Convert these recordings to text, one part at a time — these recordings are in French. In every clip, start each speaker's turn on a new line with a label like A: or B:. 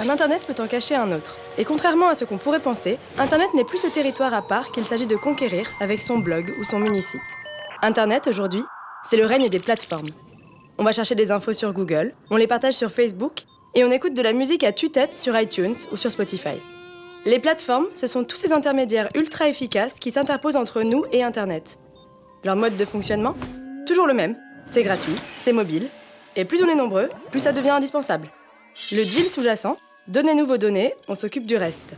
A: Un Internet peut en cacher un autre. Et contrairement à ce qu'on pourrait penser, Internet n'est plus ce territoire à part qu'il s'agit de conquérir avec son blog ou son mini-site. Internet, aujourd'hui, c'est le règne des plateformes. On va chercher des infos sur Google, on les partage sur Facebook, et on écoute de la musique à tue-tête sur iTunes ou sur Spotify. Les plateformes, ce sont tous ces intermédiaires ultra efficaces qui s'interposent entre nous et Internet. Leur mode de fonctionnement Toujours le même. C'est gratuit, c'est mobile, et plus on est nombreux, plus ça devient indispensable. Le deal sous-jacent Donnez-nous vos données, on s'occupe du reste.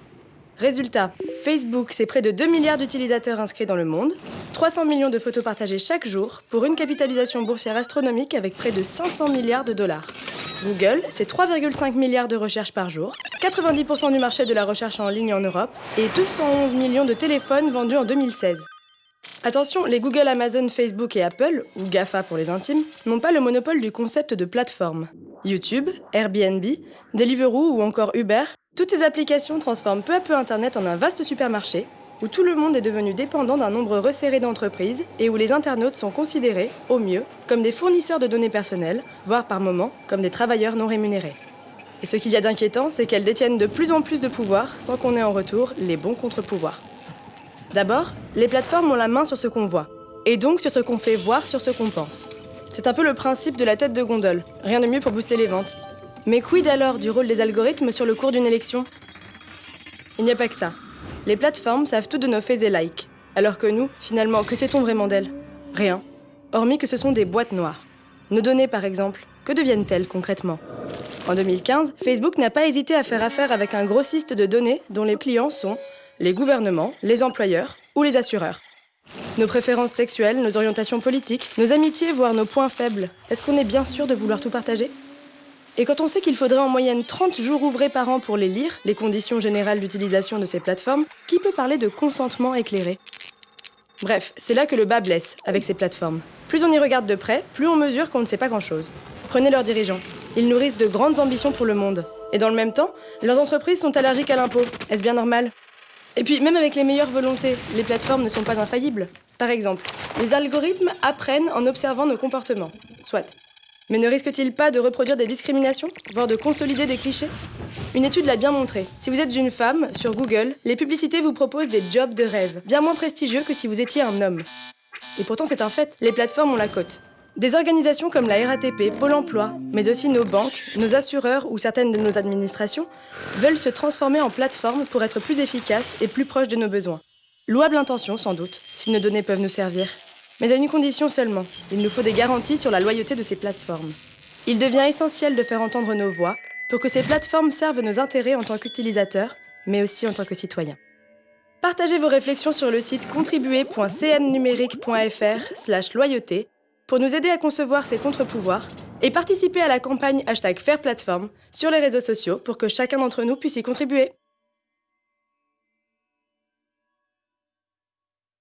A: Résultat, Facebook, c'est près de 2 milliards d'utilisateurs inscrits dans le monde, 300 millions de photos partagées chaque jour, pour une capitalisation boursière astronomique avec près de 500 milliards de dollars. Google, c'est 3,5 milliards de recherches par jour, 90% du marché de la recherche en ligne en Europe et 211 millions de téléphones vendus en 2016. Attention, les Google, Amazon, Facebook et Apple, ou GAFA pour les intimes, n'ont pas le monopole du concept de plateforme. YouTube, Airbnb, Deliveroo ou encore Uber, toutes ces applications transforment peu à peu Internet en un vaste supermarché où tout le monde est devenu dépendant d'un nombre resserré d'entreprises et où les internautes sont considérés, au mieux, comme des fournisseurs de données personnelles, voire par moments comme des travailleurs non rémunérés. Et ce qu'il y a d'inquiétant, c'est qu'elles détiennent de plus en plus de pouvoir sans qu'on ait en retour les bons contre-pouvoirs. D'abord, les plateformes ont la main sur ce qu'on voit, et donc sur ce qu'on fait voir sur ce qu'on pense. C'est un peu le principe de la tête de gondole, rien de mieux pour booster les ventes. Mais quid alors du rôle des algorithmes sur le cours d'une élection? Il n'y a pas que ça. Les plateformes savent tout de nos faits et likes, alors que nous, finalement, que sait-on vraiment d'elles? Rien, hormis que ce sont des boîtes noires. Nos données, par exemple, que deviennent-elles concrètement? En 2015, Facebook n'a pas hésité à faire affaire avec un grossiste de données dont les clients sont les gouvernements, les employeurs ou les assureurs. Nos préférences sexuelles, nos orientations politiques, nos amitiés, voire nos points faibles, est-ce qu'on est bien sûr de vouloir tout partager? Et quand on sait qu'il faudrait en moyenne 30 jours ouvrés par an pour les lire, les conditions générales d'utilisation de ces plateformes, qui peut parler de consentement éclairé? Bref, c'est là que le bas blesse avec ces plateformes. Plus on y regarde de près, plus on mesure qu'on ne sait pas grand-chose. Prenez leurs dirigeants. Ils nourrissent de grandes ambitions pour le monde. Et dans le même temps, leurs entreprises sont allergiques à l'impôt. Est-ce bien normal? Et puis, même avec les meilleures volontés, les plateformes ne sont pas infaillibles. Par exemple, les algorithmes apprennent en observant nos comportements. Soit. Mais ne risquent-ils pas de reproduire des discriminations, voire de consolider des clichés? Une étude l'a bien montré. Si vous êtes une femme, sur Google, les publicités vous proposent des jobs de rêve, bien moins prestigieux que si vous étiez un homme. Et pourtant, c'est un fait, les plateformes ont la cote. Des organisations comme la RATP, Pôle emploi, mais aussi nos banques, nos assureurs ou certaines de nos administrations veulent se transformer en plateforme pour être plus efficaces et plus proches de nos besoins. Louable intention, sans doute, si nos données peuvent nous servir. Mais à une condition seulement, il nous faut des garanties sur la loyauté de ces plateformes. Il devient essentiel de faire entendre nos voix pour que ces plateformes servent nos intérêts en tant qu'utilisateurs, mais aussi en tant que citoyens. Partagez vos réflexions sur le site contribuer.cnnumérique.fr loyauté pour nous aider à concevoir ces contre-pouvoirs et participer à la campagne hashtag Fairplatform sur les réseaux sociaux pour que chacun d'entre nous puisse y contribuer.